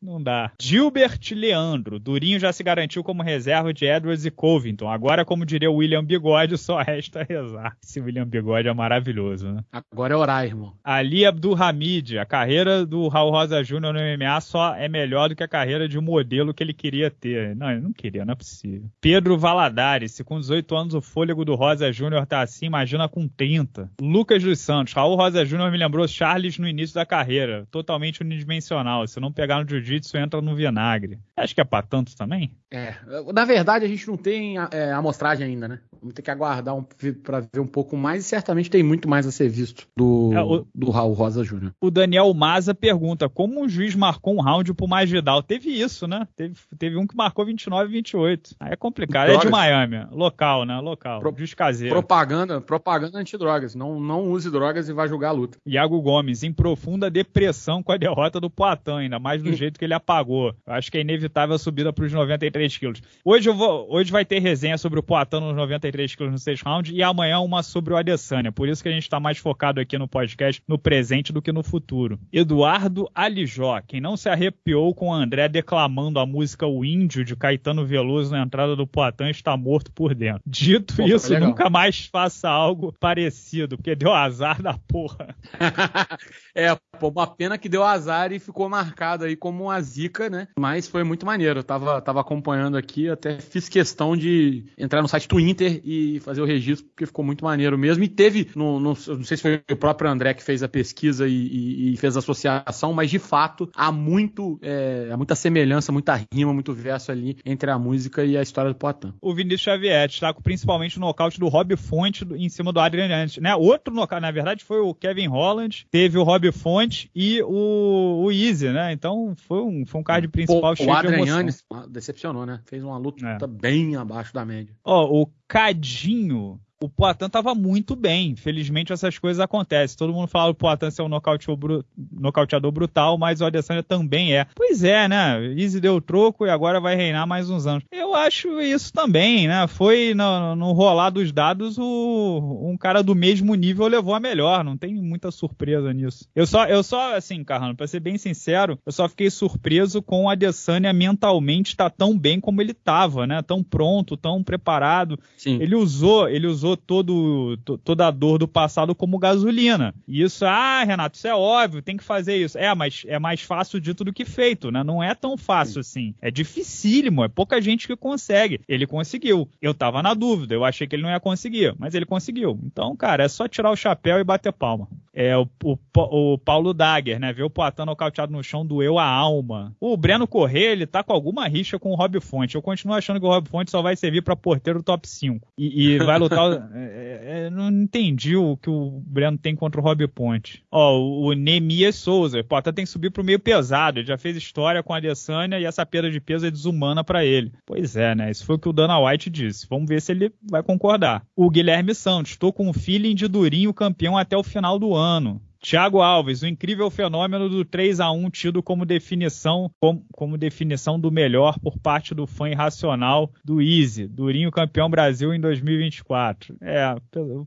A: não dá. Gilbert Leandro, Durinho já se garantiu como reserva de Edwards e Covington. Agora, como diria o William Bigode, só resta rezar. Esse William Bigode é maravilhoso, né?
B: Agora é orar, irmão.
A: Ali Abdulhamid, a carreira do Raul Rosa Jr. no MMA só é melhor do que a carreira de um modelo que ele queria ter. Não, ele não queria, não é possível. Pedro Valadares, se com 18 anos o fôlego do Rosa Jr. tá assim, imagina com 30. Lucas dos Santos, Raul Rosa Jr. me lembrou Charles no início da carreira. Totalmente unidimensional. Se não pegar no jiu-jitsu, entra no vinagre. Acho que é pra tanto também?
B: É. Na verdade, a gente não tem é, amostragem ainda, né? Vamos ter que aguardar um, para ver um pouco mais e certamente tem muito mais a ser visto do, é, o, do Raul Rosa Júnior.
A: O Daniel Maza pergunta: como o juiz marcou um round pro Magidal? Teve isso, né? Teve, teve um que marcou 29 e 28. Aí é complicado. Drogas. É de Miami, local, né? Local. Pro, juiz caseiro.
B: Propaganda, propaganda antidrogas. Não, não use drogas e vai julgar a luta.
A: Iago Gomes, em profunda depressão com a derrota do Poitin, ainda mais do jeito que ele apagou. Eu acho que é inevitável a subida para os 93 quilos. Hoje, eu vou, hoje vai ter resenha sobre o Poitin nos 93 quilos no 6 round e amanhã uma sobre o Adesanya. Por isso que a gente está mais focado aqui no podcast, no presente do que no futuro. Eduardo Alijó, quem não se arrepiou com o André declamando a música O Índio de Caetano Veloso na entrada do Poitin está morto por dentro. Dito Pô, isso, nunca mais faça algo parecido, porque deu azar da porra.
B: é, pô, uma pena que deu azar e ficou marcado aí como uma zica, né? Mas foi muito maneiro. Eu tava, tava acompanhando aqui, até fiz questão de entrar no site do Inter e fazer o registro, porque ficou muito maneiro mesmo. E teve, no, no, não sei se foi o próprio André que fez a pesquisa e, e, e fez a associação, mas de fato há muito, é, há muita semelhança, muita rima, muito verso ali entre a música e a história do Poitin.
A: O Vinícius Xavier destaca principalmente o nocaute do Rob Fonte em cima do Adrian né? Outro nocaute, na verdade, foi o Kevin Holland, teve o Rob Fonte e o, o Easy, né? Então foi um, foi um card principal Pô, cheio
B: o Adrian Yannis decepcionou, né? Fez uma luta é. bem abaixo da média.
A: Ó, o Cadinho o Poitin estava muito bem. Felizmente essas coisas acontecem. Todo mundo fala que o Poitin ser um nocauteador brutal, mas o Adesanya também é. Pois é, né? Easy deu troco e agora vai reinar mais uns anos. Eu acho isso também, né? Foi no, no rolar dos dados o, um cara do mesmo nível levou a melhor. Não tem muita surpresa nisso. Eu só, eu só assim, Carrano, pra ser bem sincero, eu só fiquei surpreso com o Adesanya mentalmente estar tá tão bem como ele estava, né? Tão pronto, tão preparado. Sim. Ele usou, ele usou usou todo, toda a dor do passado como gasolina. E isso, ah, Renato, isso é óbvio, tem que fazer isso. É, mas é mais fácil dito do que feito, né? Não é tão fácil assim. É dificílimo, é pouca gente que consegue. Ele conseguiu. Eu tava na dúvida, eu achei que ele não ia conseguir, mas ele conseguiu. Então, cara, é só tirar o chapéu e bater palma. É o, o, o Paulo Dagger, né? Ver o Poitin nocauteado no chão doeu a alma. O Breno Corrêa, ele tá com alguma rixa com o Rob Fonte. Eu continuo achando que o Rob Fonte só vai servir para porteiro top 5. E, e vai lutar é, é, é, não entendi o que o Breno tem contra o Rob Ponte. Ó, o Nemias Souza, pô, até tem que subir pro meio pesado. Ele já fez história com a Adesanya e essa perda de peso é desumana para ele. Pois é, né? Isso foi o que o Dana White disse. Vamos ver se ele vai concordar. O Guilherme Santos, estou com um feeling de Durinho campeão até o final do ano. Thiago Alves, o incrível fenômeno do 3 a 1 tido como definição, como, como, definição do melhor por parte do fã irracional do Easy, Durinho campeão Brasil em 2024. É,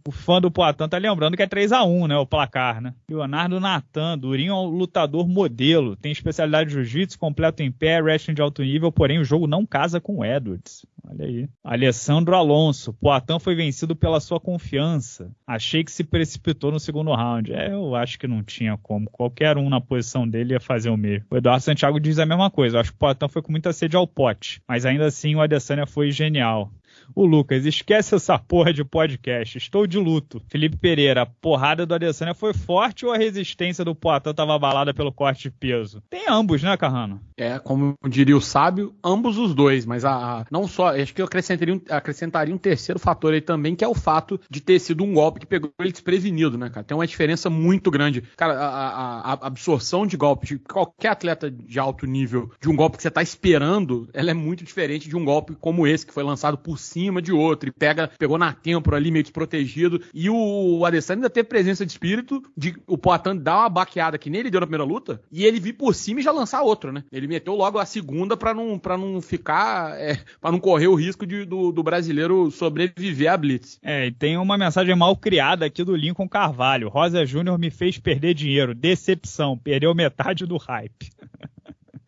A: o fã do Poitin tá lembrando que é 3 a 1 né, o placar, né? Leonardo Natan, Durinho é um lutador modelo, tem especialidade de jiu-jitsu, completo em pé, wrestling de alto nível, porém o jogo não casa com Edwards. Olha aí. Alessandro Alonso, Poitin foi vencido pela sua confiança. Achei que se precipitou no segundo round. É, eu acho que não tinha como. Qualquer um na posição dele ia fazer o mesmo. O Eduardo Santiago diz a mesma coisa. Eu acho que o Poitin foi com muita sede ao pote. Mas ainda assim o Adesanya foi genial. O Lucas, esquece essa porra de podcast. Estou de luto. Felipe Pereira, a porrada do Adesanya foi forte ou a resistência do Poitin estava abalada pelo corte de peso? Tem ambos, né, Carrano?
B: É, como diria o sábio, ambos os dois. Mas a, a não só, acho que eu acrescentaria um, acrescentaria um terceiro fator aí também, que é o fato de ter sido um golpe que pegou ele desprevenido, né, cara? Tem uma diferença muito grande. Cara, a, a, a absorção de golpe de qualquer atleta de alto nível, de um golpe que você está esperando, ela é muito diferente de um golpe como esse, que foi lançado por cima de outro e pega, pegou na têmpora ali meio desprotegido. E o, o Adesanya ainda teve presença de espírito de o Poitin dar uma baqueada que nem ele deu na primeira luta e ele vir por cima e já lançar outro, né? Ele meteu logo a segunda para não, pra não ficar, é, para não correr o risco de, do, do brasileiro sobreviver à Blitz.
A: É, e tem uma mensagem mal criada aqui do Lincoln Carvalho. Rosa Júnior me fez perder dinheiro. Decepção. Perdeu metade do hype.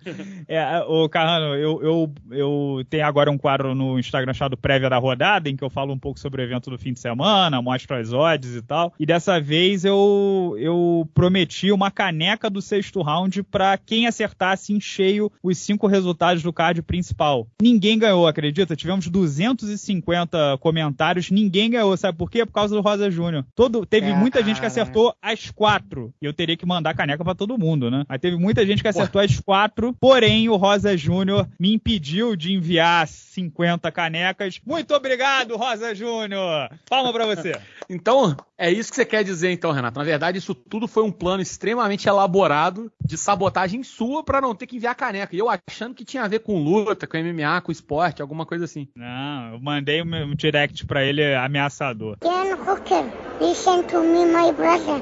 A: É, o Carrano, eu, eu, eu tenho agora um quadro no Instagram chamado Prévia da Rodada, em que eu falo um pouco sobre o evento do fim de semana, mostro as odds e tal. E dessa vez eu, eu prometi uma caneca do sexto round para quem acertasse em cheio os cinco resultados do card principal. Ninguém ganhou, acredita? Tivemos 250 comentários, ninguém ganhou. Sabe por quê? Por causa do Rosa Júnior. Todo, teve muita gente que acertou as quatro. E eu teria que mandar caneca para todo mundo, né? Aí teve muita gente que acertou Pô. as quatro Porém o Rosa Júnior me impediu de enviar 50 canecas. Muito obrigado, Rosa Júnior! Palma pra você.
B: Então, é isso que você quer dizer, então, Renato. Na verdade, isso tudo foi um plano extremamente elaborado de sabotagem sua para não ter que enviar caneca. E eu achando que tinha a ver com luta, com MMA, com esporte, alguma coisa assim.
A: Não, eu mandei um direct para ele ameaçador.
D: Dan Hooker, listen to me, my brother.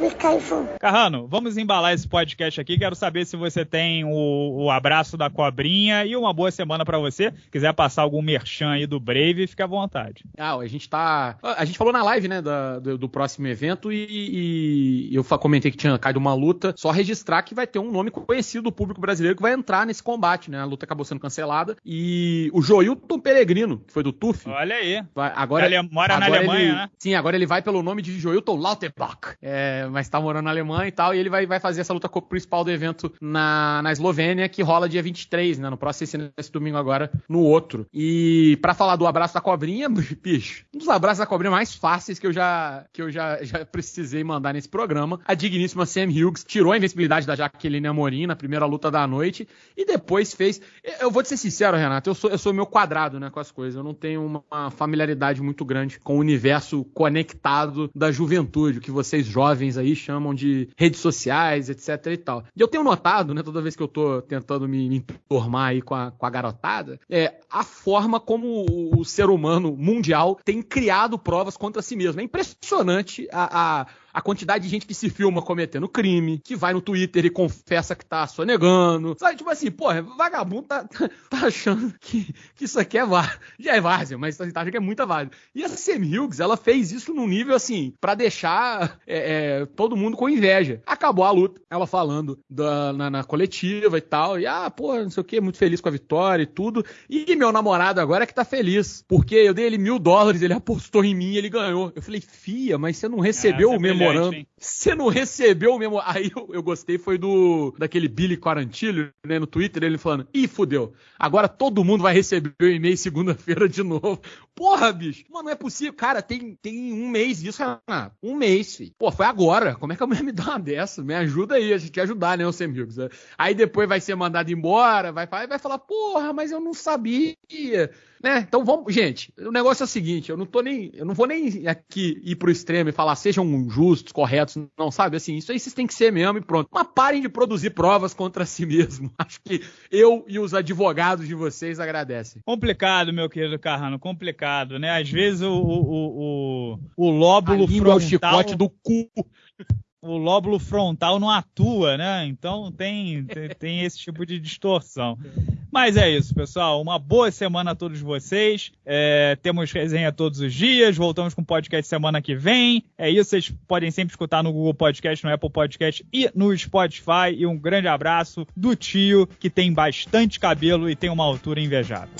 D: Be careful.
A: Carrano, vamos embalar esse podcast aqui. Quero saber se você tem o, o abraço da cobrinha e uma boa semana para você. Quiser passar algum merchan aí do Brave, fica à vontade.
B: Ah, a gente tá. A gente falou na live, né, da, do, do, próximo evento e, e, eu comentei que tinha caído uma luta. Só registrar que vai ter um nome conhecido do público brasileiro que vai entrar nesse combate, né? A luta acabou sendo cancelada. E o Joilton Peregrino, que foi do TUF.
A: Olha aí.
B: Vai, agora,
A: ele mora agora na Alemanha,
B: ele,
A: né?
B: Sim, agora ele vai pelo nome de Joilton Lauterbach. É, mas tá morando na Alemanha e tal. E ele vai, vai fazer essa luta principal do evento na, na Eslovênia, que rola dia 23, né? No próximo, esse, esse domingo agora, no outro. E para falar do abraço da cobrinha, bicho, um dos abraços da cobrinha mais fáceis que eu já, que eu já, já precisei mandar nesse programa. A digníssima Sam Hughes tirou a invencibilidade da Jaqueline Amorim na primeira luta da noite e depois fez. Eu vou te ser sincero, Renato, eu sou, eu sou meio quadrado né, com as coisas. Eu não tenho uma familiaridade muito grande com o universo conectado da juventude, o que vocês jovens aí chamam de redes sociais, etc e tal. E eu tenho notado, né, toda vez que eu tô tentando me, me aí com a, com a garotada, é a forma como o, o ser humano mundial tem criado provas contra si mesmo. É impressionante a, a a quantidade de gente que se filma cometendo crime, que vai no Twitter e confessa que tá sonegando. Sabe, tipo assim, porra, vagabundo tá, tá achando que, que isso aqui é várzea. Já é várzea, mas tá achando que é muita várzea. E a Sam Hughes, ela fez isso num nível assim, para deixar é, é, todo mundo com inveja. Acabou a luta, ela falando da, na, na, coletiva e tal, e ah, pô, não sei o que, muito feliz com a vitória e tudo. E meu namorado agora é que tá feliz, porque eu dei ele mil dólares, ele apostou em mim ele ganhou. Eu falei, fia, mas você não recebeu é, o mesmo memorando. Você não recebeu o mesmo. Aí eu, eu, gostei, foi do daquele Billy Quarantilho, né, no Twitter, ele falando: ih, fudeu. Agora todo mundo vai receber o e-mail segunda-feira de novo. Porra, bicho. Mano, não é possível. Cara, tem, tem um mês disso, Renato. Um mês, filho. Pô, foi agora. Como é que a mulher me dá uma dessa? Me ajuda aí, a gente quer ajudar, né, os amigos. Aí depois vai ser mandado embora, vai, vai falar, porra, mas eu não sabia. Né? Então vamos, gente, o negócio é o seguinte, eu não tô nem, eu não vou nem aqui ir pro extremo e falar sejam justos, corretos, não sabe assim, isso aí vocês têm que ser mesmo e pronto. Mas parem de produzir provas contra si mesmo. Acho que eu e os advogados de vocês agradecem.
A: Complicado, meu querido Carrano, complicado, né? Às vezes o, o, o, o lóbulo
B: frontal... É o chicote do cu
A: o lóbulo frontal não atua, né? Então tem, tem, esse tipo de distorção. Mas é isso, pessoal. Uma boa semana a todos vocês. É, temos resenha todos os dias. Voltamos com podcast semana que vem. É isso, vocês podem sempre escutar no Google Podcast, no Apple Podcast e no Spotify. E um grande abraço do tio que tem bastante cabelo e tem uma altura invejável.